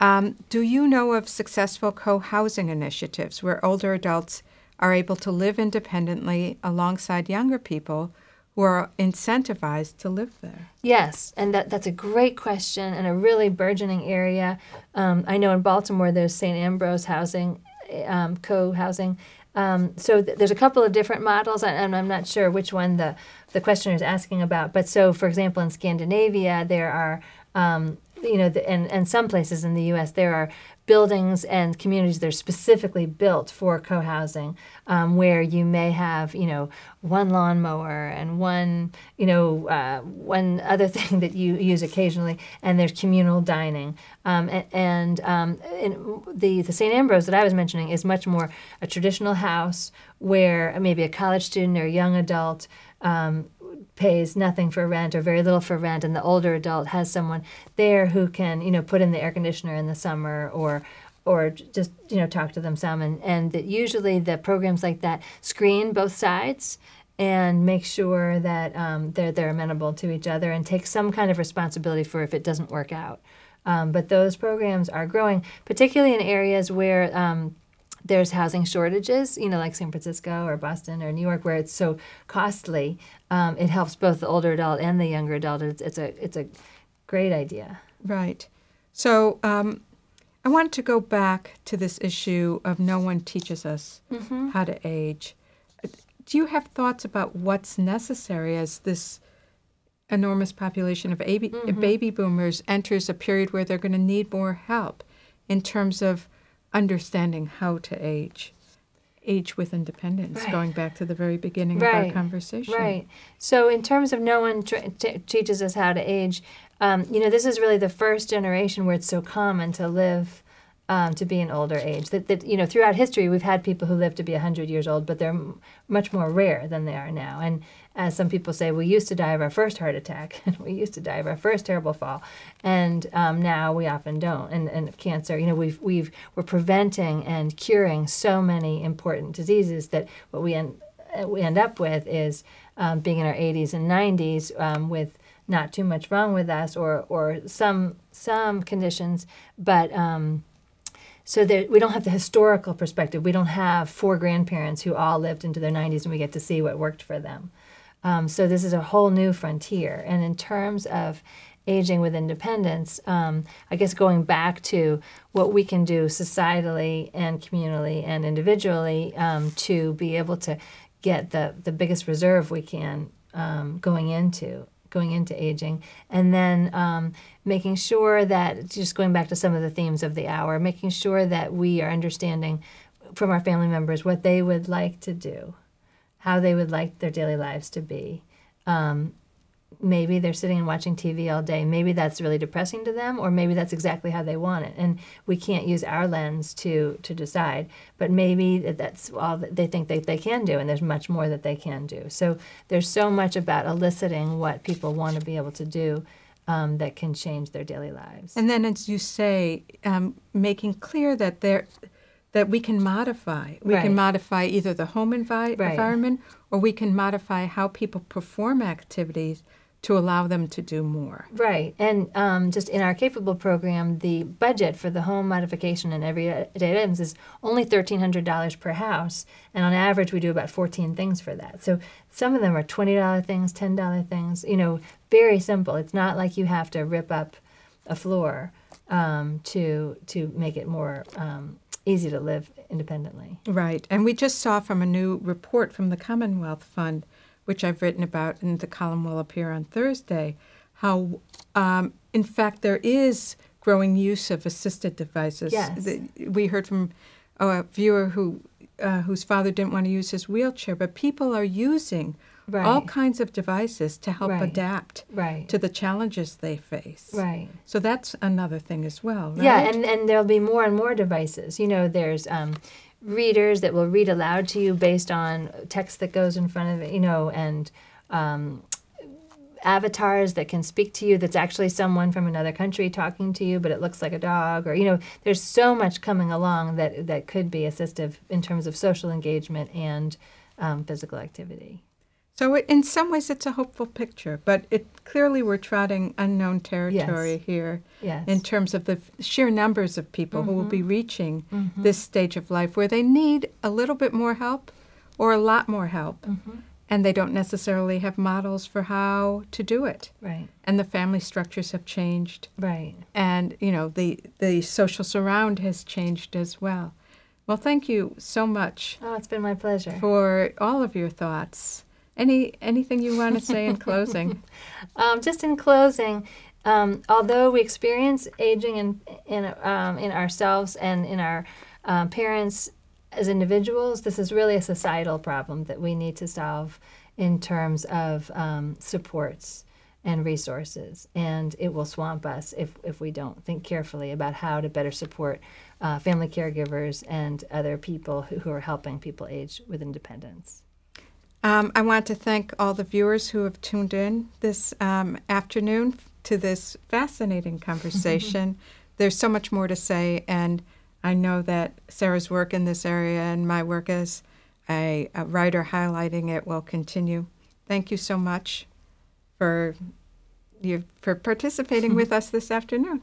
Um, do you know of successful co housing initiatives where older adults are able to live independently alongside younger people who are incentivized to live there? Yes, and that, that's a great question and a really burgeoning area. Um, I know in Baltimore there's St. Ambrose Housing, um, co housing. Um, so th- there's a couple of different models, and, I'm not sure which one the, the questioner is asking about. But so, for example, in Scandinavia, there are, um, you know, the, and, and some places in the U.S., there are buildings and communities that are specifically built for co-housing um, where you may have you know one lawnmower and one you know uh, one other thing that you use occasionally and there's communal dining um, and, and, um, the, the st ambrose that i was mentioning is much more a traditional house where maybe a college student or a young adult um, pays nothing for rent or very little for rent and the older adult has someone there who can you know put in the air conditioner in the summer or or just you know talk to them some and and that usually the programs like that screen both sides and make sure that um, they're they're amenable to each other and take some kind of responsibility for if it doesn't work out um, but those programs are growing particularly in areas where um, there's housing shortages, you know, like San Francisco or Boston or New York, where it's so costly. Um, it helps both the older adult and the younger adult. It's, it's a it's a great idea. Right. So um, I wanted to go back to this issue of no one teaches us how to age. Do you have thoughts about what's necessary as this enormous population of baby, baby boomers enters a period where they're going to need more help in terms of understanding how to age? Age with independence, Right. going back to the very beginning of our conversation. Right. So, in terms of no one tra- t- teaches us how to age, um, you know, this is really the first generation where it's so common to live. Um, to be an older age, that, that you know, throughout history, we've had people who live to be hundred years old, but they're m- much more rare than they are now. And as some people say, we used to die of our first heart attack, and we used to die of our first terrible fall, and um, now we often don't. And, and cancer, you know, we've we've we're preventing and curing so many important diseases that what we end uh, we end up with is um, being in our 80s and 90s um, with not too much wrong with us or or some some conditions, but um, so that we don't have the historical perspective. We don't have four grandparents who all lived into their 90s and we get to see what worked for them. Um, so this is a whole new frontier. And in terms of aging with independence, um, I guess going back to what we can do societally and communally and individually um, to be able to get the, the biggest reserve we can um, going into going into aging and then um, making sure that just going back to some of the themes of the hour making sure that we are understanding from our family members what they would like to do how they would like their daily lives to be. Um, maybe they're sitting and watching tv all day. Maybe that's really depressing to them or maybe that's exactly how they want it. And we can't use our lens to to decide but maybe that that's all that they think that they can do and there's much more that they can do. So there's so much about eliciting what people want to be able to do um, that can change their daily lives. And then, as you say, um, making clear that there that we can modify. We Right. can modify either the home envi- Right. environment or we can modify how people perform activities to allow them to do more. Right. And um, just in our capable program, the budget for the home modification and everyday items is only $1,300 per house. And on average, we do about 14 things for that. So some of them are $20 things, $10 things, you know, very simple. It's not like you have to rip up a floor um, to, to make it more um, easy to live independently. Right. And we just saw from a new report from the Commonwealth Fund, which I've written about, and the column will appear on Thursday, how, um, in fact, there is growing use of assisted devices. Yes. We heard from a viewer who uh, whose father didn't want to use his wheelchair, but people are using Right. all kinds of devices to help Right. adapt Right. to the challenges they face. Right. So that's another thing as well, right? Yeah, and, and there'll be more and more devices. You know, there's um, readers that will read aloud to you based on text that goes in front of it, you know, and um, avatars that can speak to you that's actually someone from another country talking to you, but it looks like a dog, or, you know, there's so much coming along that, that could be assistive in terms of social engagement and um, physical activity. So it, in some ways, it's a hopeful picture, but it clearly we're trotting unknown territory here Yes. in terms of the f- sheer numbers of people who will be mm-hmm. reaching mm-hmm. this stage of life where they need a little bit more help or a lot more help, mm-hmm. and they don't necessarily have models for how to do it. right, And the family structures have changed, right. and you know the the social surround has changed as well. Well, thank you so much Oh, it's been my pleasure. for all of your thoughts. Any anything you want to say in closing? Um, just in closing, um, although we experience aging in in um, in ourselves and in our um, parents as individuals, this is really a societal problem that we need to solve in terms of um, supports and resources. And it will swamp us if, if we don't think carefully about how to better support uh, family caregivers and other people who, who are helping people age with independence. Um, I want to thank all the viewers who have tuned in this um, afternoon to this fascinating conversation. There's so much more to say, and I know that Sarah's work in this area and my work as a, a writer highlighting it will continue. Thank you so much for you for participating with us this afternoon.